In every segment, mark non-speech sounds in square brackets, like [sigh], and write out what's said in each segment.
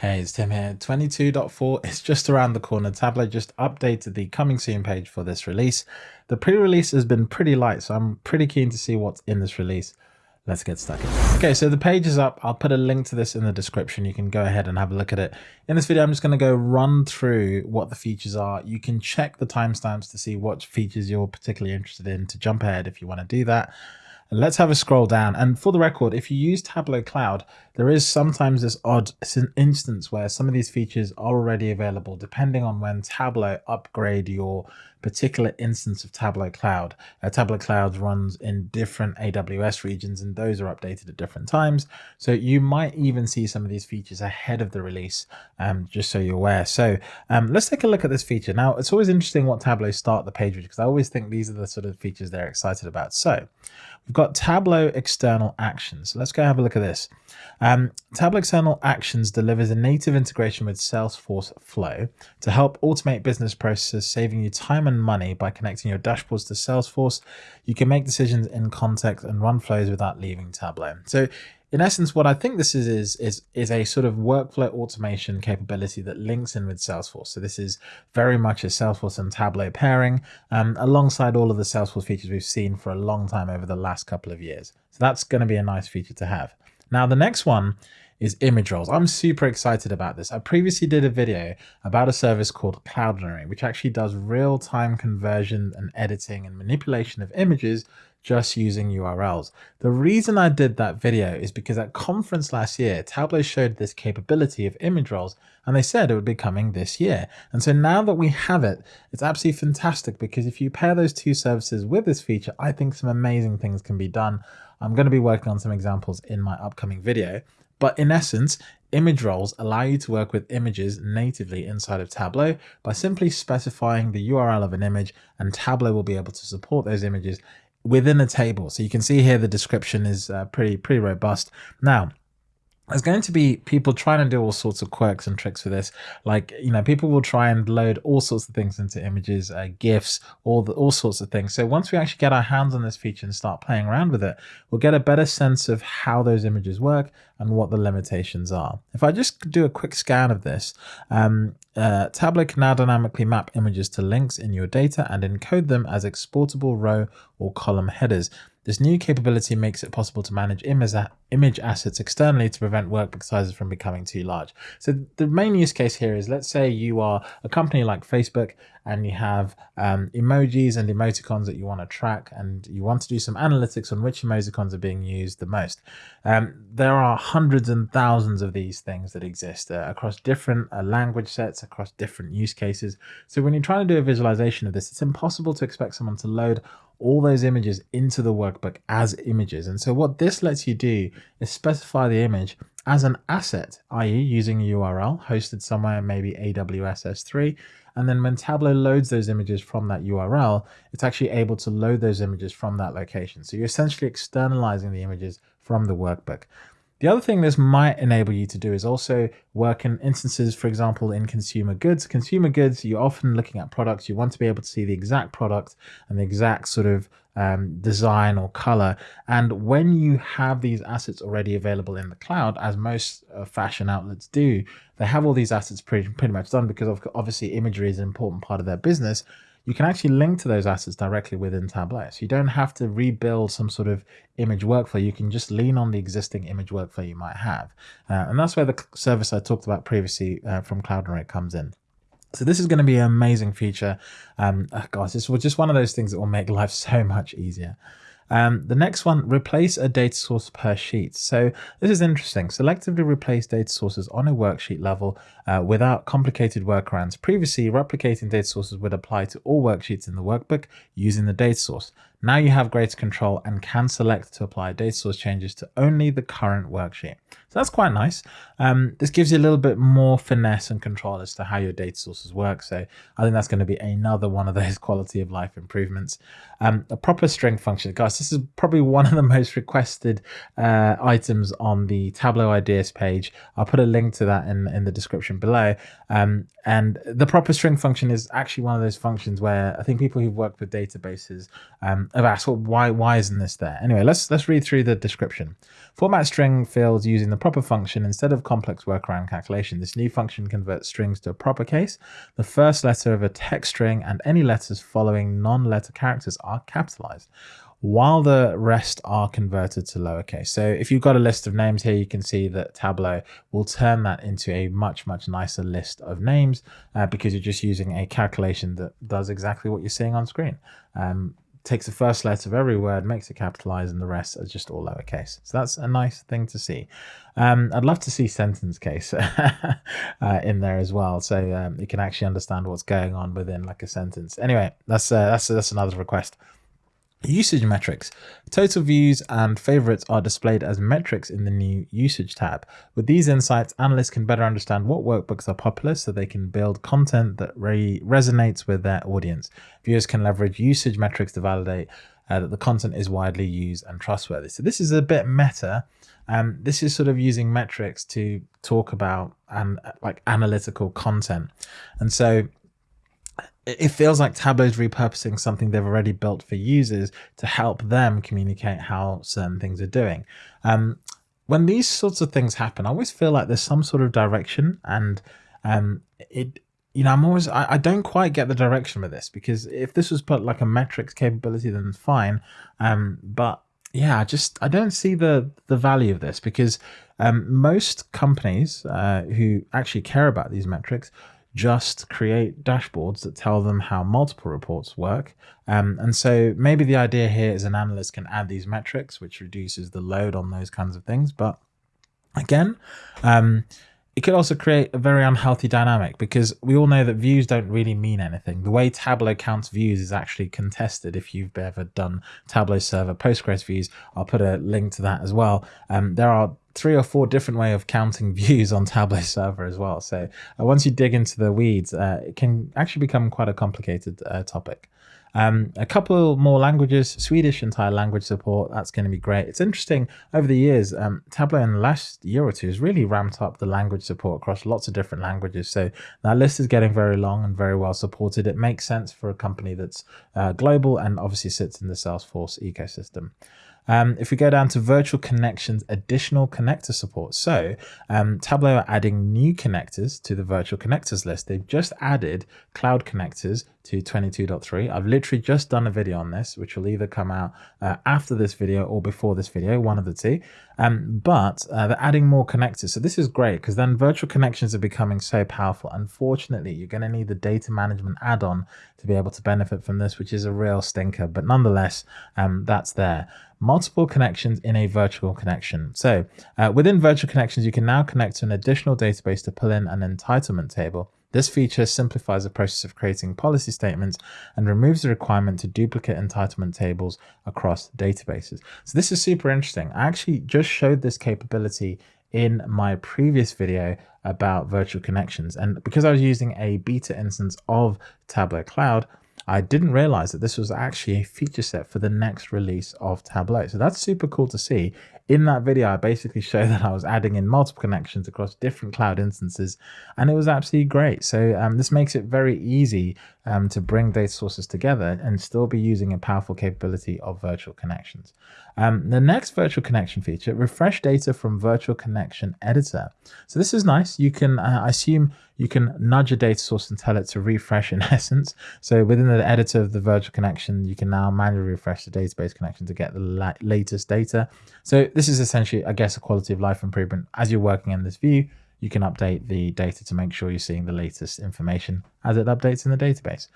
Hey, it's Tim here. 22.4 is just around the corner. Tableau just updated the coming soon page for this release. The pre-release has been pretty light, so I'm pretty keen to see what's in this release. Let's get stuck in. Okay, so the page is up. I'll put a link to this in the description. You can go ahead and have a look at it. In this video, I'm just going to go run through what the features are. You can check the timestamps to see what features you're particularly interested in to jump ahead if you want to do that. Let's have a scroll down. And for the record, if you use Tableau Cloud, there is sometimes this odd instance where some of these features are already available depending on when Tableau upgrade your particular instance of Tableau Cloud. Uh, Tableau Cloud runs in different AWS regions and those are updated at different times. So you might even see some of these features ahead of the release, um, just so you're aware. So um, let's take a look at this feature. Now, it's always interesting what Tableau start the page with because I always think these are the sort of features they're excited about. So we've got Tableau external actions. So let's go have a look at this. Um, Tableau External Actions delivers a native integration with Salesforce Flow to help automate business processes, saving you time and money by connecting your dashboards to Salesforce. You can make decisions in context and run flows without leaving Tableau. So in essence, what I think this is, is, is, is a sort of workflow automation capability that links in with Salesforce. So this is very much a Salesforce and Tableau pairing um, alongside all of the Salesforce features we've seen for a long time over the last couple of years. So that's going to be a nice feature to have. Now, the next one is image roles. I'm super excited about this. I previously did a video about a service called Cloudinary, which actually does real-time conversion and editing and manipulation of images just using URLs. The reason I did that video is because at conference last year, Tableau showed this capability of image roles and they said it would be coming this year. And so now that we have it, it's absolutely fantastic because if you pair those two services with this feature, I think some amazing things can be done. I'm going to be working on some examples in my upcoming video. But in essence, image roles allow you to work with images natively inside of Tableau by simply specifying the URL of an image and Tableau will be able to support those images within a table. So you can see here the description is uh, pretty pretty robust. Now, there's going to be people trying to do all sorts of quirks and tricks for this. Like, you know, people will try and load all sorts of things into images, uh, GIFs, all the, all sorts of things. So once we actually get our hands on this feature and start playing around with it, we'll get a better sense of how those images work and what the limitations are. If I just do a quick scan of this, um, uh, Tableau can now dynamically map images to links in your data and encode them as exportable row or column headers. This new capability makes it possible to manage image assets externally to prevent workbook sizes from becoming too large. So the main use case here is let's say you are a company like Facebook and you have um, emojis and emoticons that you want to track and you want to do some analytics on which emoticons are being used the most. Um, there are hundreds and thousands of these things that exist uh, across different uh, language sets, across different use cases. So when you're trying to do a visualization of this, it's impossible to expect someone to load all those images into the workbook as images. And so what this lets you do is specify the image as an asset, i.e. using a URL hosted somewhere, maybe AWS S3. And then when Tableau loads those images from that URL, it's actually able to load those images from that location. So you're essentially externalizing the images from the workbook. The other thing this might enable you to do is also work in instances, for example, in consumer goods. Consumer goods, you're often looking at products, you want to be able to see the exact product and the exact sort of um, design or color. And when you have these assets already available in the cloud, as most uh, fashion outlets do, they have all these assets pretty, pretty much done because obviously imagery is an important part of their business you can actually link to those assets directly within Tableau. So you don't have to rebuild some sort of image workflow. You can just lean on the existing image workflow you might have. Uh, and that's where the service I talked about previously uh, from Cloudinary comes in. So this is going to be an amazing feature. Um, oh gosh, this was just one of those things that will make [laughs] life so much easier. Um, the next one, replace a data source per sheet. So this is interesting. Selectively replace data sources on a worksheet level uh, without complicated workarounds. Previously, replicating data sources would apply to all worksheets in the workbook using the data source. Now you have greater control and can select to apply data source changes to only the current worksheet. So that's quite nice. Um, this gives you a little bit more finesse and control as to how your data sources work. So I think that's going to be another one of those [laughs] quality of life improvements. Um, a proper string function. Guys, this is probably one of the most requested uh, items on the Tableau ideas page. I'll put a link to that in, in the description below. Um, and the proper string function is actually one of those functions where I think people who've worked with databases I've asked, well, why why isn't this there? Anyway, let's let's read through the description. Format string fields using the proper function instead of complex workaround calculation. This new function converts strings to a proper case. The first letter of a text string and any letters following non-letter characters are capitalized while the rest are converted to lowercase. So if you've got a list of names here, you can see that Tableau will turn that into a much, much nicer list of names uh, because you're just using a calculation that does exactly what you're seeing on screen. Um, takes the first letter of every word, makes it capitalized, and the rest are just all lowercase. So that's a nice thing to see. Um, I'd love to see sentence case [laughs] uh, in there as well, so um, you can actually understand what's going on within like a sentence. Anyway, that's uh, that's that's another request. Usage metrics. Total views and favorites are displayed as metrics in the new usage tab. With these insights, analysts can better understand what workbooks are popular so they can build content that re resonates with their audience. Viewers can leverage usage metrics to validate uh, that the content is widely used and trustworthy. So this is a bit meta. Um, this is sort of using metrics to talk about and like analytical content. And so it feels like Tableau is repurposing something they've already built for users to help them communicate how certain things are doing. Um, when these sorts of things happen, I always feel like there's some sort of direction and um, it, you know, I'm always, I, I, don't quite get the direction with this because if this was put like a metrics capability, then fine. Um, but yeah, I just, I don't see the, the value of this because um, most companies uh, who actually care about these metrics just create dashboards that tell them how multiple reports work. Um, and so maybe the idea here is an analyst can add these metrics, which reduces the load on those kinds of things. But again, um, it could also create a very unhealthy dynamic because we all know that views don't really mean anything. The way Tableau counts views is actually contested. If you've ever done Tableau server Postgres views, I'll put a link to that as well. Um, there are three or four different way of counting [laughs] views on Tableau server as well. So uh, once you dig into the weeds, uh, it can actually become quite a complicated uh, topic. Um, a couple more languages, Swedish and Thai language support, that's going to be great. It's interesting, over the years, um, Tableau in the last year or two has really ramped up the language support across lots of different languages. So that list is getting very long and very well supported. It makes sense for a company that's uh, global and obviously sits in the Salesforce ecosystem. Um, if we go down to virtual connections, additional connector support. So um, Tableau are adding new connectors to the virtual connectors list. They've just added cloud connectors to 22.3. I've literally just done a video on this, which will either come out uh, after this video or before this video, one of the two. Um, but uh, they're adding more connectors. So this is great because then virtual connections are becoming so powerful. Unfortunately, you're going to need the data management add-on to be able to benefit from this, which is a real stinker. But nonetheless, um, that's there multiple connections in a virtual connection. So uh, within virtual connections, you can now connect to an additional database to pull in an entitlement table. This feature simplifies the process of creating policy statements and removes the requirement to duplicate entitlement tables across databases. So this is super interesting. I actually just showed this capability in my previous video about virtual connections. And because I was using a beta instance of Tableau Cloud, I didn't realize that this was actually a feature set for the next release of Tableau. So that's super cool to see in that video, I basically showed that I was adding in multiple connections across different cloud instances, and it was absolutely great. So um, this makes it very easy um, to bring data sources together and still be using a powerful capability of virtual connections. Um, the next virtual connection feature, refresh data from virtual connection editor. So this is nice. You can, uh, I assume you can nudge a data source and tell it to refresh in [laughs] essence. So within the editor of the virtual connection, you can now manually refresh the database connection to get the la latest data. So this is essentially, I guess, a quality of life improvement. As you're working in this view, you can update the data to make sure you're seeing the latest information as it updates in the database.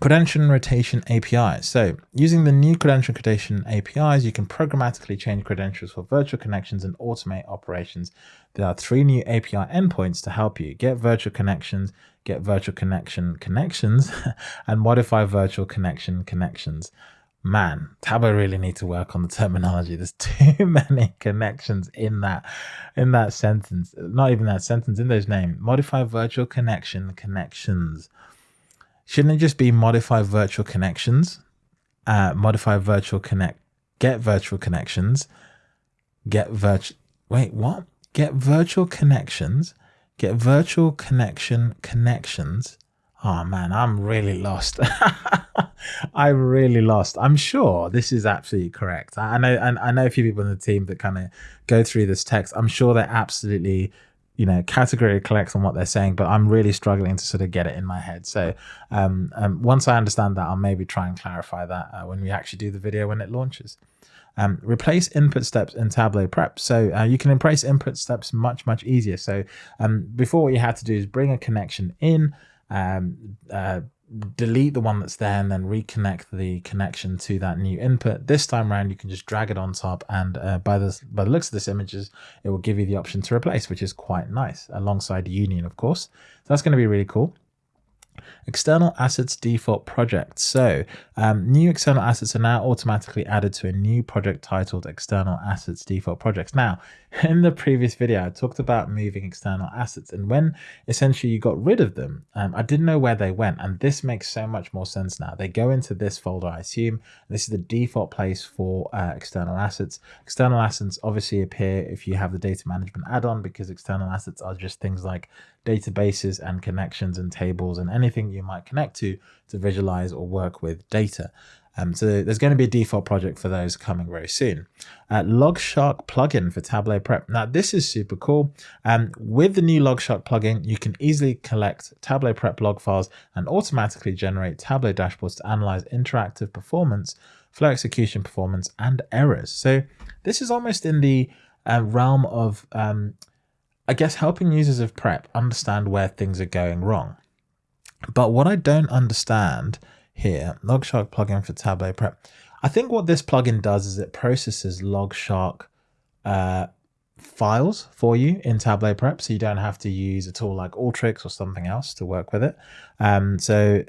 Credential rotation APIs. So using the new credential rotation APIs, you can programmatically change credentials for virtual connections and automate operations. There are three new API endpoints to help you get virtual connections, get virtual connection connections, [laughs] and modify virtual connection connections man, Tableau really need to work on the terminology. There's [laughs] too many connections in that in that sentence. Not even that sentence, in those names. Modify virtual connection connections. Shouldn't it just be modify virtual connections? Uh, modify virtual connect get virtual connections. Get virtual wait, what? Get virtual connections. Get virtual connection connections. Oh man, I'm really lost. [laughs] I'm really lost. I'm sure this is absolutely correct. I know, and I know a few people in the team that kind of go through this text. I'm sure they're absolutely, you know, category correct on what they're saying, but I'm really struggling to sort of get it in my head. So um, um, once I understand that, I'll maybe try and clarify that uh, when we actually do the video when it launches. Um, replace input steps in Tableau Prep. So uh, you can replace input steps much, much easier. So um, before what you had to do is bring a connection in, um, uh, delete the one that's there and then reconnect the connection to that new input. This time around, you can just drag it on top and uh, by, the, by the looks of this images, it will give you the option to replace, which is quite nice alongside Union, of course. So that's going to be really cool. External assets default project. So um, new external assets are now automatically added to a new project titled external assets default projects. Now, [laughs] in the previous video, I talked about moving external assets and when essentially you got rid of them, um, I didn't know where they went. And this makes so much more sense now. They go into this folder, I assume. This is the default place for uh, external assets. External assets obviously appear if you have the data management add-on because external assets are just things like databases and connections and tables and anything you might connect to to visualize or work with data. Um, so there's going to be a default project for those coming very soon. Uh, Logshark plugin for Tableau Prep. Now this is super cool. Um, with the new Logshark plugin, you can easily collect Tableau Prep log files and automatically generate Tableau dashboards to analyze interactive performance, flow execution performance, and errors. So this is almost in the uh, realm of um, I guess helping users of prep understand where things are going wrong. But what I don't understand here, Logshark plugin for Tableau Prep. I think what this plugin does is it processes Logshark uh, files for you in Tableau Prep, so you don't have to use a tool like Alteryx or something else to work with it. Um, so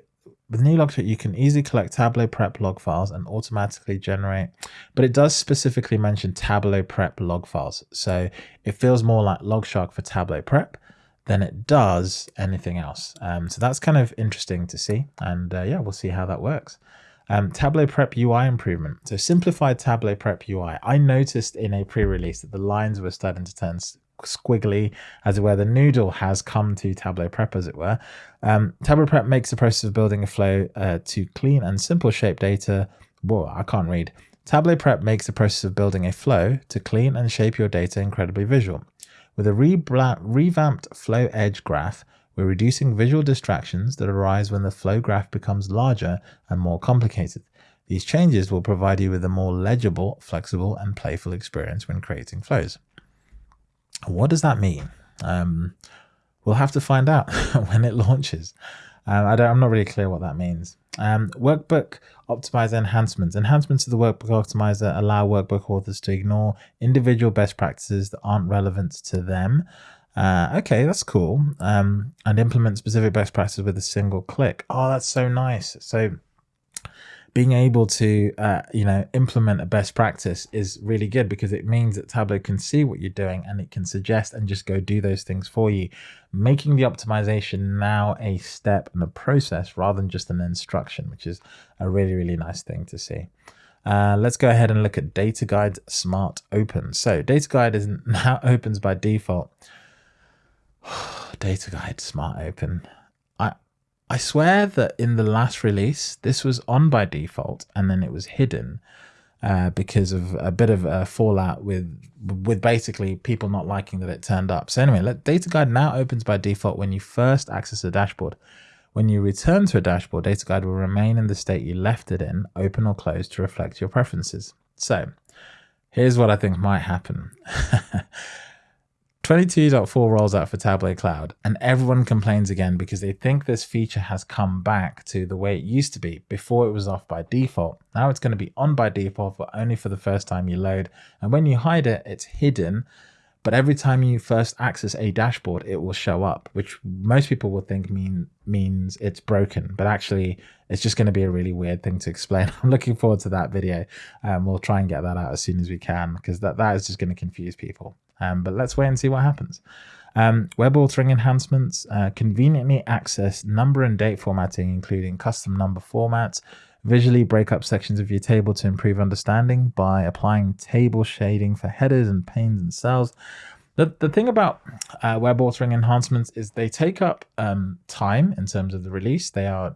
with new you can easily collect Tableau Prep log files and automatically generate, but it does specifically mention Tableau Prep log files. So it feels more like Logshark for Tableau Prep than it does anything else. Um, so that's kind of interesting to see. And uh, yeah, we'll see how that works. Um, Tableau Prep UI improvement. So simplified Tableau Prep UI. I noticed in a pre-release that the lines were starting to turn squiggly, as it were. The noodle has come to Tableau Prep, as it were. Um, Tableau Prep makes the process of building a flow uh, to clean and simple shape data. Whoa, I can't read. Tableau Prep makes the process of building a flow to clean and shape your data incredibly visual. With a re revamped flow edge graph, we're reducing visual distractions that arise when the flow graph becomes larger and more complicated. These changes will provide you with a more legible, flexible, and playful experience when creating flows. What does that mean? Um, we'll have to find out [laughs] when it launches. Um, I am not really clear what that means. Um, workbook optimizer enhancements. Enhancements to the workbook optimizer allow workbook authors to ignore individual best practices that aren't relevant to them. Uh, okay, that's cool. Um, and implement specific best practices with a single click. Oh, that's so nice. So being able to uh, you know implement a best practice is really good because it means that Tableau can see what you're doing and it can suggest and just go do those things for you, making the optimization now a step and a process rather than just an instruction, which is a really really nice thing to see. Uh, let's go ahead and look at Data Guide Smart Open. So Data Guide is [laughs] now opens by default. [sighs] Data Guide Smart Open. I swear that in the last release, this was on by default and then it was hidden uh, because of a bit of a fallout with with basically people not liking that it turned up. So anyway, let, Data Guide now opens by default when you first access a dashboard. When you return to a dashboard, Data Guide will remain in the state you left it in, open or closed to reflect your preferences. So here's what I think might happen. [laughs] 22.4 rolls out for Tableau Cloud, and everyone complains again because they think this feature has come back to the way it used to be before it was off by default. Now it's going to be on by default, but only for the first time you load. And when you hide it, it's hidden. But every time you first access a dashboard, it will show up, which most people will think mean means it's broken. But actually, it's just going to be a really weird thing to explain. [laughs] I'm looking forward to that video. Um, we'll try and get that out as soon as we can because that, that is just going to confuse people. Um, but let's wait and see what happens. Um, web authoring enhancements, uh, conveniently access number and date formatting, including custom number formats, visually break up sections of your table to improve understanding by applying table shading for headers and panes and cells. The, the thing about uh, web authoring enhancements is they take up um, time in terms of the release. They are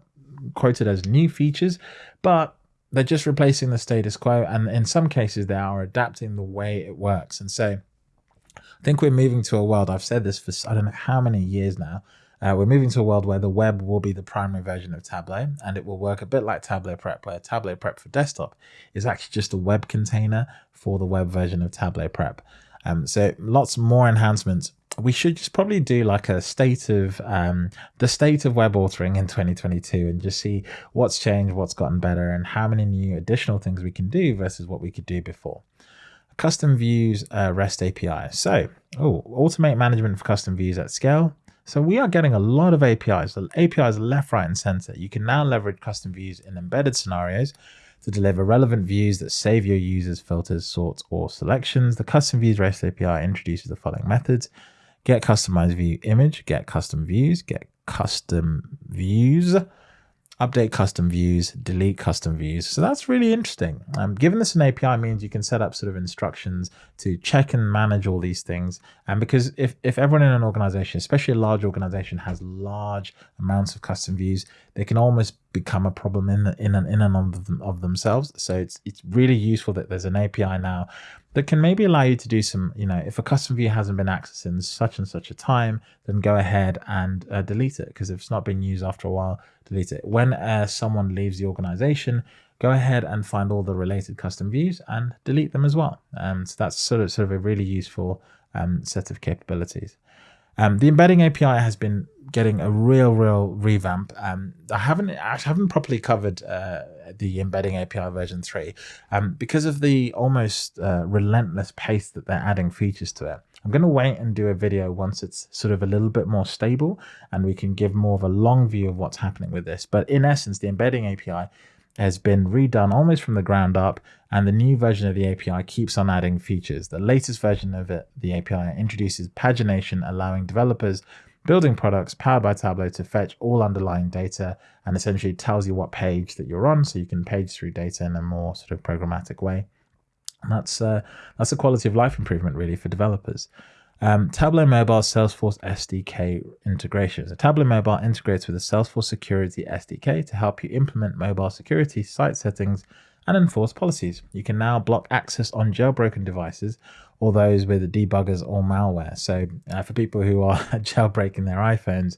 quoted as new features, but they're just replacing the status quo. And in some cases, they are adapting the way it works. And so I think we're moving to a world, I've said this for I don't know how many years now, uh, we're moving to a world where the web will be the primary version of Tableau and it will work a bit like Tableau Prep, where Tableau Prep for desktop is actually just a web container for the web version of Tableau Prep. Um, so lots more enhancements. We should just probably do like a state of um, the state of web authoring in 2022 and just see what's changed, what's gotten better, and how many new additional things we can do versus what we could do before custom views uh, REST API. So, oh, automate management for custom views at scale. So we are getting a lot of APIs, the APIs left, right, and center. You can now leverage custom views in embedded scenarios to deliver relevant views that save your users filters, sorts, or selections. The custom views REST API introduces the following methods. Get customized view image, get custom views, get custom views, update custom views, delete custom views. So that's really interesting. Um, given this an API means you can set up sort of instructions to check and manage all these things. And because if, if everyone in an organization, especially a large organization, has large amounts of custom views, they can almost become a problem in in and in and of, them, of themselves. So it's it's really useful that there's an API now that can maybe allow you to do some, you know, if a custom view hasn't been accessed in such and such a time, then go ahead and uh, delete it because if it's not been used after a while, delete it. When uh, someone leaves the organization, go ahead and find all the related custom views and delete them as well. Um, so that's sort of sort of a really useful um, set of capabilities. Um, the embedding API has been getting a real, real revamp. Um, I haven't I haven't properly covered uh, the embedding API version three um, because of the almost uh, relentless pace that they're adding features to it. I'm going to wait and do a video once it's sort of a little bit more stable and we can give more of a long view of what's happening with this. But in essence, the embedding API has been redone almost from the ground up and the new version of the API keeps on adding features. The latest version of it, the API introduces pagination, allowing developers building products powered by Tableau to fetch all underlying data and essentially tells you what page that you're on so you can page through data in a more sort of programmatic way. And that's, uh, that's a quality of life improvement really for developers. Um, Tableau Mobile Salesforce SDK integration. So Tableau Mobile integrates with the Salesforce Security SDK to help you implement mobile security site settings and enforce policies. You can now block access on jailbroken devices or those with debuggers or malware. So uh, for people who are [laughs] jailbreaking their iPhones,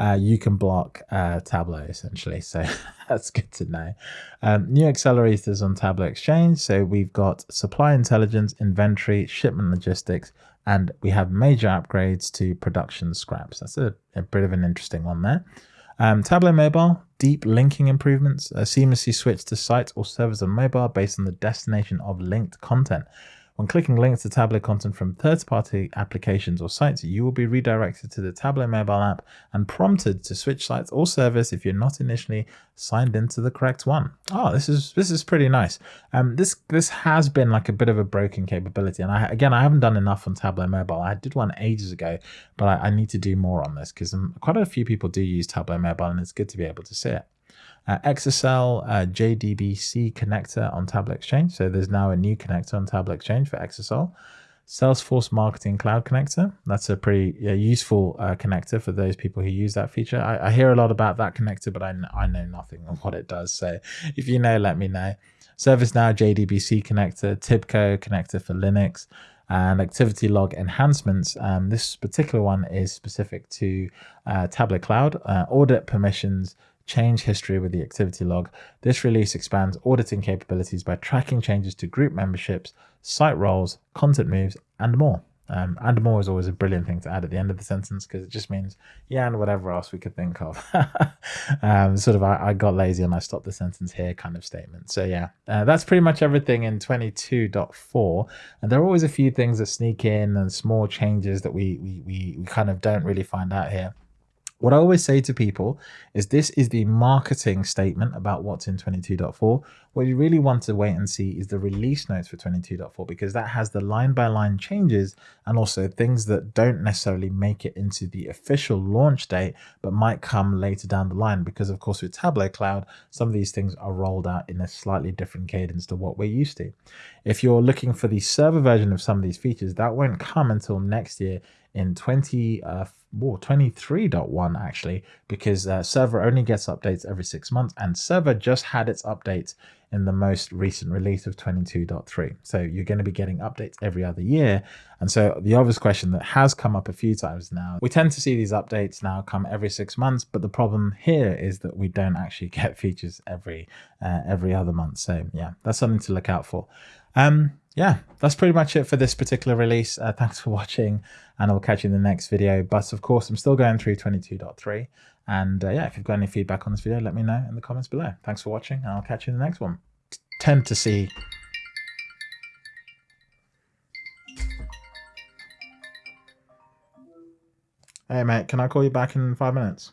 uh, you can block uh, Tableau essentially. So [laughs] that's good to know. Um, new accelerators on Tableau Exchange. So we've got supply intelligence, inventory, shipment logistics, and we have major upgrades to production scraps. That's a, a bit of an interesting one there. Um, Tableau Mobile, deep linking improvements, uh, seamlessly switch to sites or servers on mobile based on the destination of linked content. When clicking links to Tableau content from third-party applications or sites, you will be redirected to the Tableau mobile app and prompted to switch sites or service if you're not initially signed into the correct one. Oh, this is this is pretty nice. Um, this this has been like a bit of a broken capability, and I again I haven't done enough on Tableau mobile. I did one ages ago, but I, I need to do more on this because um, quite a few people do use Tableau mobile, and it's good to be able to see it uh, uh, JDBC connector on Tableau Exchange. So there's now a new connector on Tableau Exchange for Exasol. Salesforce Marketing Cloud Connector. That's a pretty yeah, useful uh, connector for those people who use that feature. I, I, hear a lot about that connector, but I, I know nothing of what it does. So if you know, let me know. ServiceNow JDBC connector, TIBCO connector for Linux, and activity log enhancements. Um, this particular one is specific to uh, Tableau Cloud, uh, audit permissions, change history with the activity log. This release expands auditing capabilities by tracking changes to group memberships, site roles, content moves, and more. Um, and more is always a brilliant thing to add at the end of the sentence because it just means, yeah, and whatever else we could think of. [laughs] um, sort of, I, I, got lazy and I stopped the sentence here kind of statement. So, yeah, uh, that's pretty much everything in 22.4. And there are always a few things that sneak in and small changes that we, we, we, we kind of don't really find out here. What I always say to people is this is the marketing statement about what's in 22.4. What you really want to wait and see is the release notes for 22.4 because that has the line by line changes and also things that don't necessarily make it into the official launch date but might come later down the line because of course with Tableau Cloud some of these things are rolled out in a slightly different cadence to what we're used to. If you're looking for the server version of some of these features that won't come until next year in 20 uh, whoa, 23.1 actually, because uh, server only gets updates every six months and server just had its updates in the most recent release of 22.3. So you're going to be getting updates every other year. And so the obvious question that has come up a few times now, we tend to see these updates now come every six months, but the problem here is that we don't actually [laughs] get features every uh, every other month. So yeah, that's something to look out for. Um, yeah, that's pretty much it for this particular release. Uh, thanks for watching and I'll catch you in the next video. But of course, I'm still going through 22.3 and uh, yeah, if you've got any feedback on this video, let me know in the comments below. Thanks for watching and I'll catch you in the next one. Tend to see Hey mate, can I call you back in five minutes?